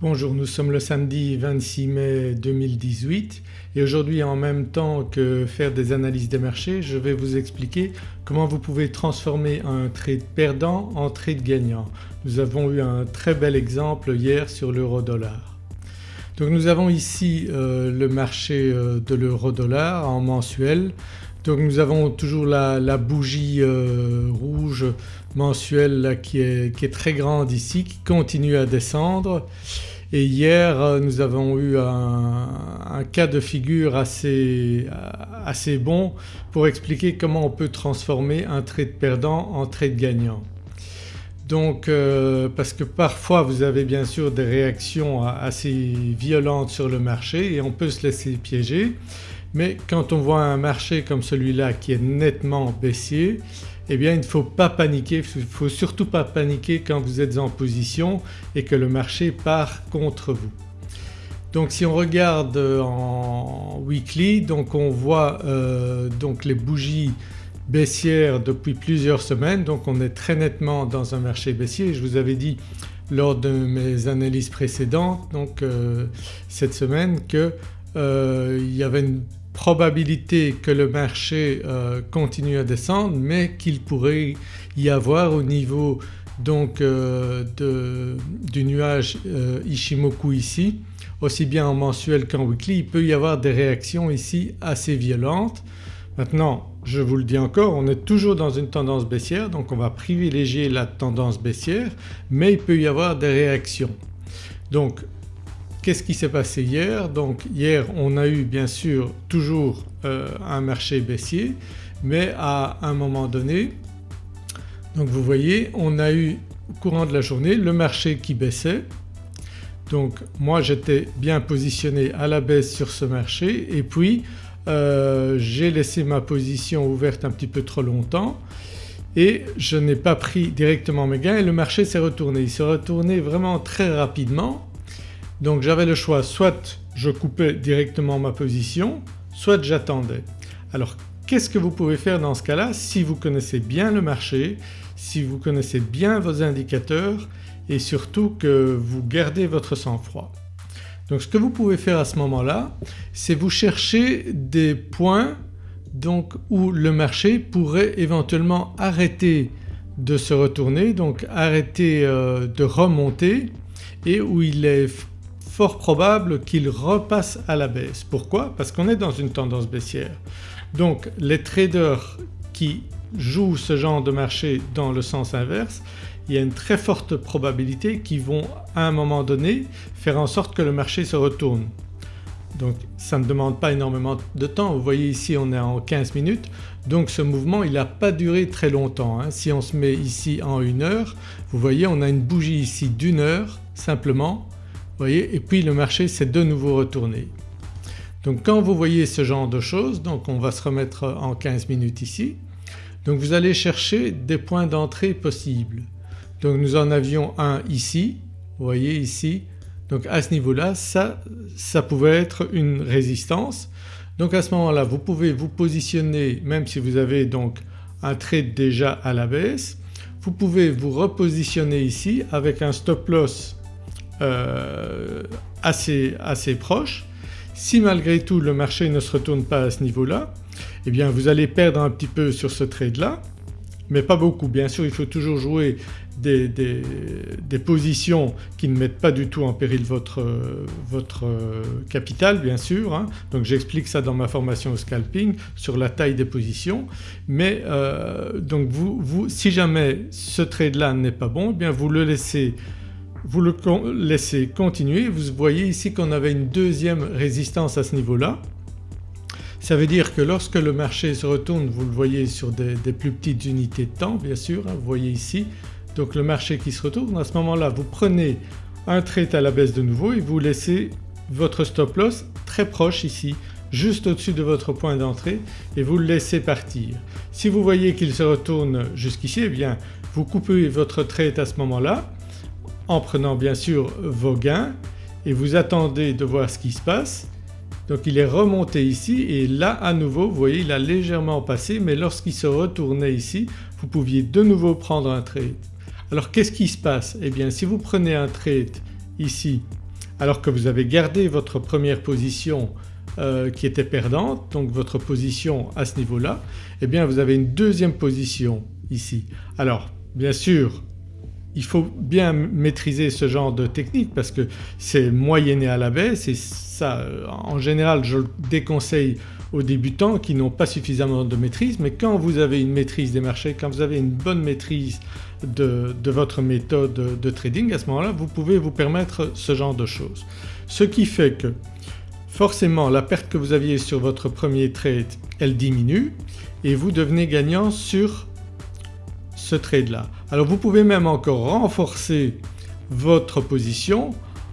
Bonjour, nous sommes le samedi 26 mai 2018 et aujourd'hui en même temps que faire des analyses des marchés je vais vous expliquer comment vous pouvez transformer un trade perdant en trade gagnant. Nous avons eu un très bel exemple hier sur l'euro dollar. Donc nous avons ici euh, le marché euh, de l'euro dollar en mensuel. Donc nous avons toujours la, bougie euh, rouge mensuelle qui, est, qui, est, très grande ici qui continue à descendre et hier euh, nous avons eu un, cas de figure assez, assez, bon pour expliquer comment on peut transformer un trade perdant en trade gagnant. Donc euh, parce que parfois vous avez bien sûr des réactions assez violentes sur le marché et on peut se laisser piéger mais quand on voit un marché comme celui-là qui est nettement baissier eh bien il ne faut pas paniquer, il ne faut surtout pas paniquer quand vous êtes en position et que le marché part contre vous. Donc si on regarde en weekly donc on voit euh, donc les bougies baissières depuis plusieurs semaines donc on est très nettement dans un marché baissier. Je vous avais dit lors de mes analyses précédentes donc euh, cette semaine qu'il euh, y avait une probabilité que le marché euh, continue à descendre mais qu'il pourrait y avoir au niveau donc euh, du nuage euh, Ishimoku ici aussi bien en mensuel qu'en weekly il peut y avoir des réactions ici assez violentes. Maintenant je vous le dis encore on est toujours dans une tendance baissière donc on va privilégier la tendance baissière mais il peut y avoir des réactions. Donc Qu'est-ce qui s'est passé hier? Donc hier on a eu bien sûr toujours euh, un marché baissier mais à un moment donné donc vous voyez on a eu au courant de la journée le marché qui baissait. Donc moi j'étais bien positionné à la baisse sur ce marché et puis euh, j'ai laissé ma position ouverte un petit peu trop longtemps et je n'ai pas pris directement mes gains et le marché s'est retourné. Il s'est retourné vraiment très rapidement donc j'avais le choix soit je coupais directement ma position soit j'attendais. Alors qu'est-ce que vous pouvez faire dans ce cas-là si vous connaissez bien le marché, si vous connaissez bien vos indicateurs et surtout que vous gardez votre sang-froid? Donc ce que vous pouvez faire à ce moment-là c'est vous chercher des points donc où le marché pourrait éventuellement arrêter de se retourner donc arrêter euh, de remonter et où il est fort probable qu'il repasse à la baisse. Pourquoi? Parce qu'on est dans une tendance baissière. Donc les traders qui jouent ce genre de marché dans le sens inverse il y a une très forte probabilité qu'ils vont à un moment donné faire en sorte que le marché se retourne. Donc ça ne demande pas énormément de temps, vous voyez ici on est en 15 minutes donc ce mouvement il n'a pas duré très longtemps. Hein. Si on se met ici en une heure vous voyez on a une bougie ici d'une heure simplement voyez et puis le marché s'est de nouveau retourné. Donc quand vous voyez ce genre de choses donc on va se remettre en 15 minutes ici donc vous allez chercher des points d'entrée possibles. Donc nous en avions un ici, vous voyez ici donc à ce niveau-là ça, ça pouvait être une résistance. Donc à ce moment-là vous pouvez vous positionner même si vous avez donc un trade déjà à la baisse, vous pouvez vous repositionner ici avec un stop loss euh, assez, assez proche. Si malgré tout le marché ne se retourne pas à ce niveau-là eh bien vous allez perdre un petit peu sur ce trade-là mais pas beaucoup. Bien sûr il faut toujours jouer des, des, positions qui ne mettent pas du tout en péril votre, votre capital bien sûr. Hein. Donc j'explique ça dans ma formation au scalping sur la taille des positions mais euh, donc vous, vous, si jamais ce trade-là n'est pas bon eh bien vous le laissez vous le laissez continuer, vous voyez ici qu'on avait une deuxième résistance à ce niveau-là. Ça veut dire que lorsque le marché se retourne, vous le voyez sur des, plus petites unités de temps bien sûr, hein, vous voyez ici donc le marché qui se retourne à ce moment-là vous prenez un trade à la baisse de nouveau et vous laissez votre stop loss très proche ici juste au-dessus de votre point d'entrée et vous le laissez partir. Si vous voyez qu'il se retourne jusqu'ici eh bien vous coupez votre trade à ce moment-là en prenant bien sûr vos gains et vous attendez de voir ce qui se passe. Donc il est remonté ici et là à nouveau vous voyez il a légèrement passé mais lorsqu'il se retournait ici vous pouviez de nouveau prendre un trade. Alors qu'est-ce qui se passe? Eh bien si vous prenez un trade ici alors que vous avez gardé votre première position euh, qui était perdante donc votre position à ce niveau-là eh bien vous avez une deuxième position ici. Alors bien sûr il faut bien maîtriser ce genre de technique parce que c'est moyenné à la baisse et ça en général je le déconseille aux débutants qui n'ont pas suffisamment de maîtrise mais quand vous avez une maîtrise des marchés, quand vous avez une bonne maîtrise de, votre méthode de trading à ce moment-là vous pouvez vous permettre ce genre de choses. Ce qui fait que forcément la perte que vous aviez sur votre premier trade elle diminue et vous devenez gagnant sur ce trade là. Alors vous pouvez même encore renforcer votre position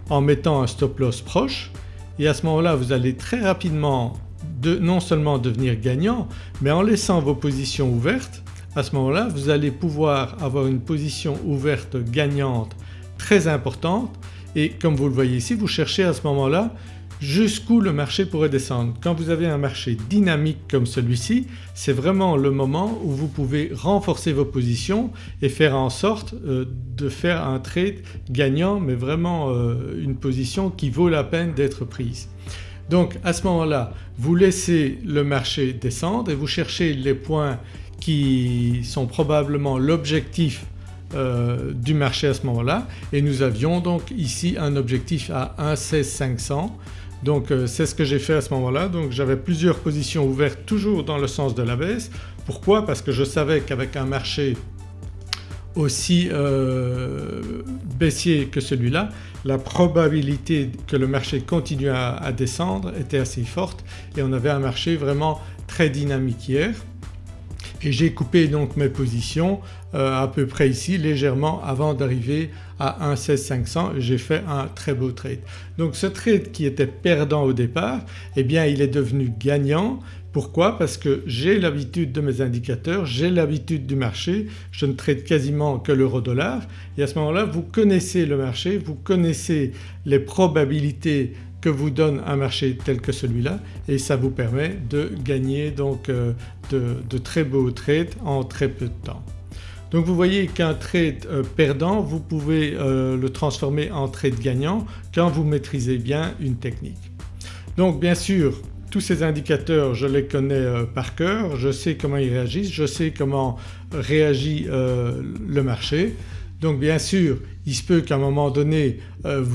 en mettant un stop loss proche. Et à ce moment-là vous allez très rapidement de, non seulement devenir gagnant mais en laissant vos positions ouvertes. À ce moment-là vous allez pouvoir avoir une position ouverte gagnante très importante. Et comme vous le voyez ici vous cherchez à ce moment-là jusqu'où le marché pourrait descendre. Quand vous avez un marché dynamique comme celui-ci c'est vraiment le moment où vous pouvez renforcer vos positions et faire en sorte euh, de faire un trade gagnant mais vraiment euh, une position qui vaut la peine d'être prise. Donc à ce moment-là vous laissez le marché descendre et vous cherchez les points qui sont probablement l'objectif euh, du marché à ce moment-là et nous avions donc ici un objectif à 1,16500 donc euh, c'est ce que j'ai fait à ce moment-là. Donc j'avais plusieurs positions ouvertes toujours dans le sens de la baisse. Pourquoi? Parce que je savais qu'avec un marché aussi euh, baissier que celui-là la probabilité que le marché continue à, descendre était assez forte. Et on avait un marché vraiment très dynamique hier et j'ai coupé donc mes positions euh, à peu près ici légèrement avant d'arriver à 1,16500 j'ai fait un très beau trade. Donc ce trade qui était perdant au départ eh bien il est devenu gagnant. Pourquoi? Parce que j'ai l'habitude de mes indicateurs, j'ai l'habitude du marché, je ne trade quasiment que l'euro dollar et à ce moment-là vous connaissez le marché, vous connaissez les probabilités que vous donne un marché tel que celui-là et ça vous permet de gagner donc euh, de, très beaux trades en très peu de temps. Donc vous voyez qu'un trade euh, perdant vous pouvez euh, le transformer en trade gagnant quand vous maîtrisez bien une technique. Donc bien sûr tous ces indicateurs je les connais par cœur, je sais comment ils réagissent, je sais comment réagit le marché. Donc bien sûr il se peut qu'à un moment donné euh,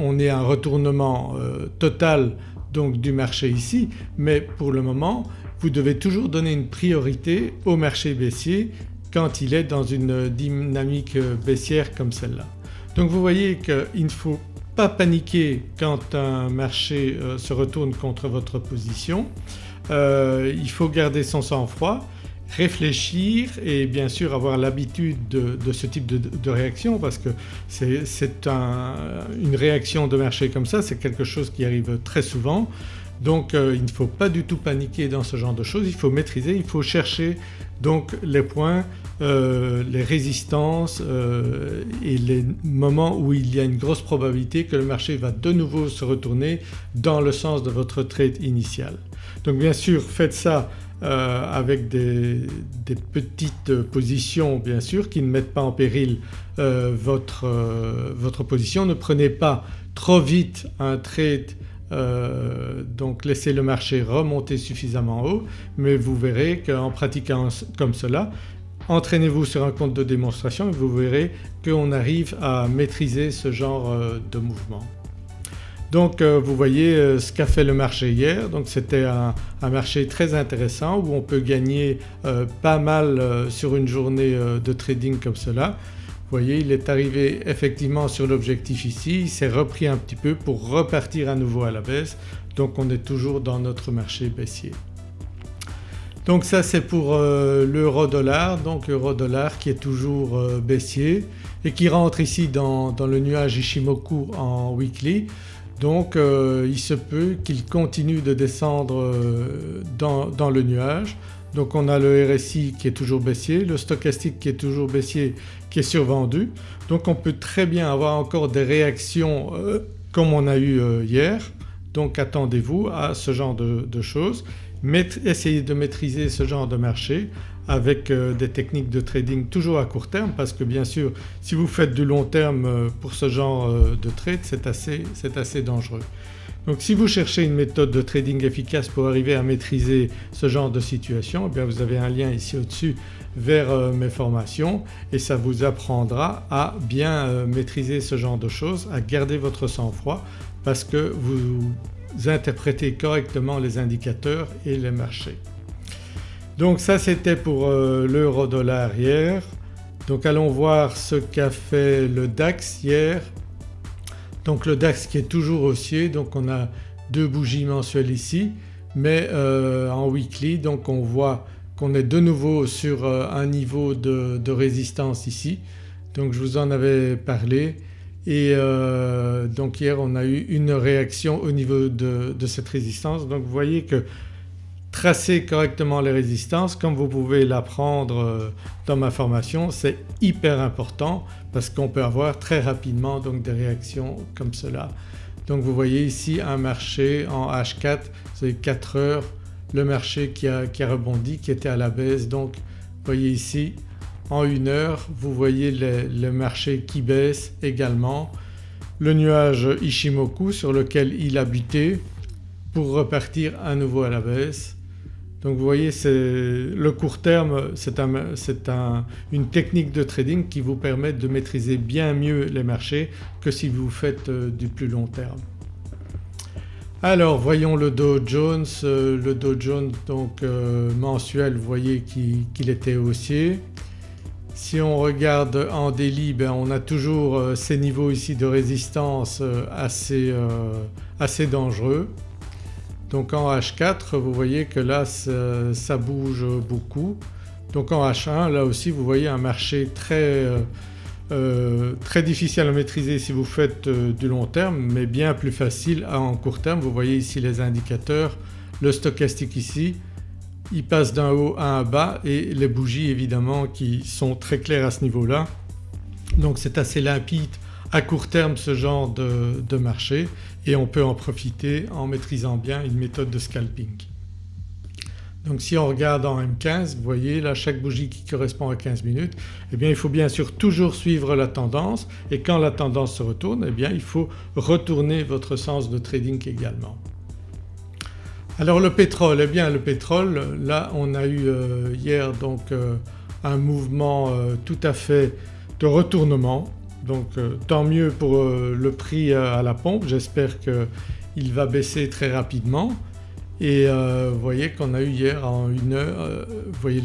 on ait un retournement euh, total donc du marché ici mais pour le moment vous devez toujours donner une priorité au marché baissier quand il est dans une dynamique euh, baissière comme celle-là. Donc vous voyez qu'il ne faut pas paniquer quand un marché se retourne contre votre position, il faut garder son sang-froid réfléchir et bien sûr avoir l'habitude de, ce type de, réaction parce que c'est une réaction de marché comme ça c'est quelque chose qui arrive très souvent donc euh, il ne faut pas du tout paniquer dans ce genre de choses, il faut maîtriser, il faut chercher donc les points, euh, les résistances euh, et les moments où il y a une grosse probabilité que le marché va de nouveau se retourner dans le sens de votre trade initial. Donc bien sûr faites ça euh, avec des, petites positions bien sûr qui ne mettent pas en péril euh, votre, euh, votre, position. Ne prenez pas trop vite un trade donc laissez le marché remonter suffisamment haut mais vous verrez qu'en pratiquant comme cela entraînez-vous sur un compte de démonstration et vous verrez qu'on arrive à maîtriser ce genre de mouvement. Donc euh, vous voyez euh, ce qu'a fait le marché hier donc c'était un, marché très intéressant où on peut gagner euh, pas mal sur une journée de trading comme cela. Vous voyez il est arrivé effectivement sur l'objectif ici, il s'est repris un petit peu pour repartir à nouveau à la baisse donc on est toujours dans notre marché baissier. Donc ça c'est pour l'euro dollar donc euro dollar qui est toujours baissier et qui rentre ici dans, dans le nuage Ishimoku en weekly. Donc euh, il se peut qu'il continue de descendre euh, dans, le nuage. Donc on a le RSI qui est toujours baissier, le stochastique qui est toujours baissier qui est survendu. Donc on peut très bien avoir encore des réactions euh, comme on a eu hier. Donc attendez-vous à ce genre de, choses. essayez de maîtriser ce genre de marché avec euh, des techniques de trading toujours à court terme parce que bien sûr si vous faites du long terme euh, pour ce genre euh, de trade c'est assez, assez, dangereux. Donc si vous cherchez une méthode de trading efficace pour arriver à maîtriser ce genre de situation eh bien vous avez un lien ici au-dessus vers mes formations et ça vous apprendra à bien maîtriser ce genre de choses, à garder votre sang-froid parce que vous interprétez correctement les indicateurs et les marchés. Donc ça c'était pour euh, l'euro dollar hier. Donc allons voir ce qu'a fait le DAX hier. Donc le DAX qui est toujours haussier donc on a deux bougies mensuelles ici mais euh, en weekly donc on voit qu'on est de nouveau sur euh, un niveau de, résistance ici. Donc je vous en avais parlé et donc hier on a eu une réaction au niveau de, de cette résistance. Donc vous voyez que tracer correctement les résistances comme vous pouvez l'apprendre euh, dans ma formation c'est hyper important parce qu'on peut avoir très rapidement donc des réactions comme cela. Donc vous voyez ici un marché en H4 c'est 4 heures le marché qui a, rebondi qui était à la baisse donc vous voyez ici en une heure vous voyez le, marché qui baisse également. Le nuage Ishimoku sur lequel il buté pour repartir à nouveau à la baisse donc vous voyez le court terme c'est une technique de trading qui vous permet de maîtriser bien mieux les marchés que si vous faites euh, du plus long terme. Alors voyons le Dow Jones, euh, le Dow Jones donc euh, mensuel vous voyez qu'il était haussier. Si on regarde en daily ben on a toujours ces niveaux ici de résistance assez, assez dangereux. Donc en H4 vous voyez que là ça, bouge beaucoup. Donc en H1 là aussi vous voyez un marché très, euh, euh, difficile à maîtriser si vous faites euh, du long terme mais bien plus facile en court terme. Vous voyez ici les indicateurs, le stochastique ici il passe d'un haut à un bas et les bougies évidemment qui sont très claires à ce niveau-là. Donc c'est assez limpide à court terme ce genre de, marché et on peut en profiter en maîtrisant bien une méthode de scalping. Donc si on regarde en M15 vous voyez là chaque bougie qui correspond à 15 minutes eh bien il faut bien sûr toujours suivre la tendance et quand la tendance se retourne eh bien il faut retourner votre sens de trading également. Alors le pétrole, eh bien le pétrole là on a eu euh, hier donc euh, un mouvement euh, tout à fait de retournement donc euh, tant mieux pour euh, le prix à la pompe, j'espère qu'il va baisser très rapidement. Et euh, vous voyez qu'on a eu hier en une heure, vous voyez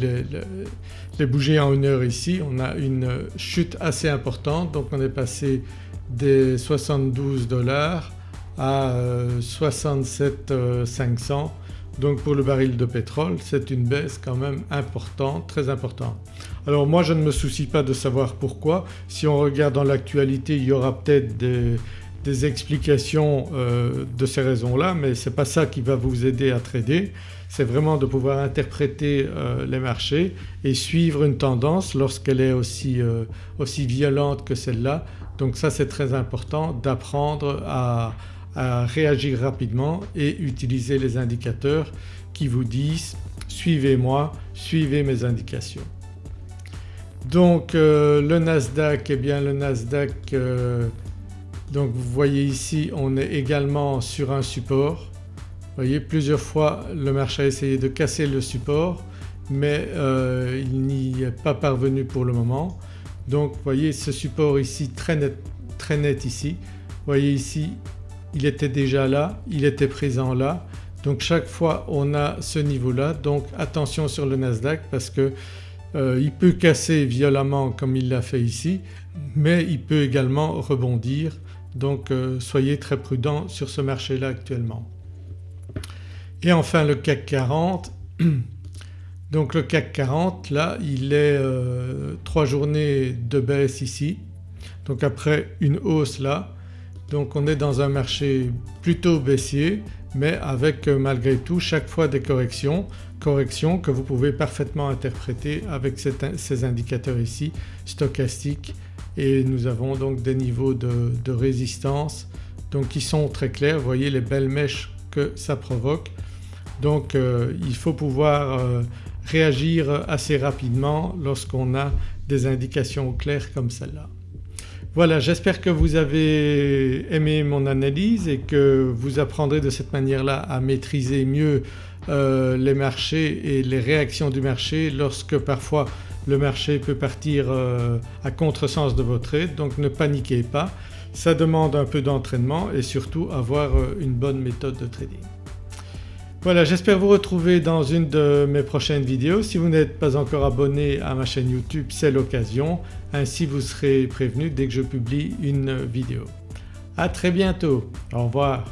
les, bougies en une heure ici, on a une chute assez importante. Donc on est passé des 72 dollars à 67 500 donc pour le baril de pétrole c'est une baisse quand même importante, très importante. Alors moi je ne me soucie pas de savoir pourquoi, si on regarde dans l'actualité il y aura peut-être des, explications euh, de ces raisons-là mais ce n'est pas ça qui va vous aider à trader, c'est vraiment de pouvoir interpréter euh, les marchés et suivre une tendance lorsqu'elle est aussi, euh, aussi violente que celle-là. Donc ça c'est très important d'apprendre à, à réagir rapidement et utiliser les indicateurs qui vous disent suivez-moi, suivez mes indications. Donc euh, le Nasdaq, eh bien le Nasdaq euh, donc vous voyez ici on est également sur un support. Vous voyez plusieurs fois le marché a essayé de casser le support mais euh, il n'y est pas parvenu pour le moment. Donc vous voyez ce support ici très net, très net ici. Vous voyez ici il était déjà là, il était présent là donc chaque fois on a ce niveau-là donc attention sur le Nasdaq parce que euh, il peut casser violemment comme il l'a fait ici mais il peut également rebondir. Donc euh, soyez très prudents sur ce marché-là actuellement. Et enfin le CAC 40 donc le CAC 40 là il est euh, trois journées de baisse ici. Donc après une hausse là. Donc on est dans un marché plutôt baissier mais avec malgré tout chaque fois des corrections, corrections que vous pouvez parfaitement interpréter avec ces indicateurs ici stochastiques et nous avons donc des niveaux de, résistance donc qui sont très clairs, vous voyez les belles mèches que ça provoque. Donc euh, il faut pouvoir euh, réagir assez rapidement lorsqu'on a des indications claires comme celle-là. Voilà j'espère que vous avez aimé mon analyse et que vous apprendrez de cette manière-là à maîtriser mieux euh, les marchés et les réactions du marché lorsque parfois le marché peut partir euh, à contresens de votre trade donc ne paniquez pas. Ça demande un peu d'entraînement et surtout avoir euh, une bonne méthode de trading. Voilà j'espère vous retrouver dans une de mes prochaines vidéos. Si vous n'êtes pas encore abonné à ma chaîne YouTube c'est l'occasion, ainsi vous serez prévenu dès que je publie une vidéo. À très bientôt, au revoir.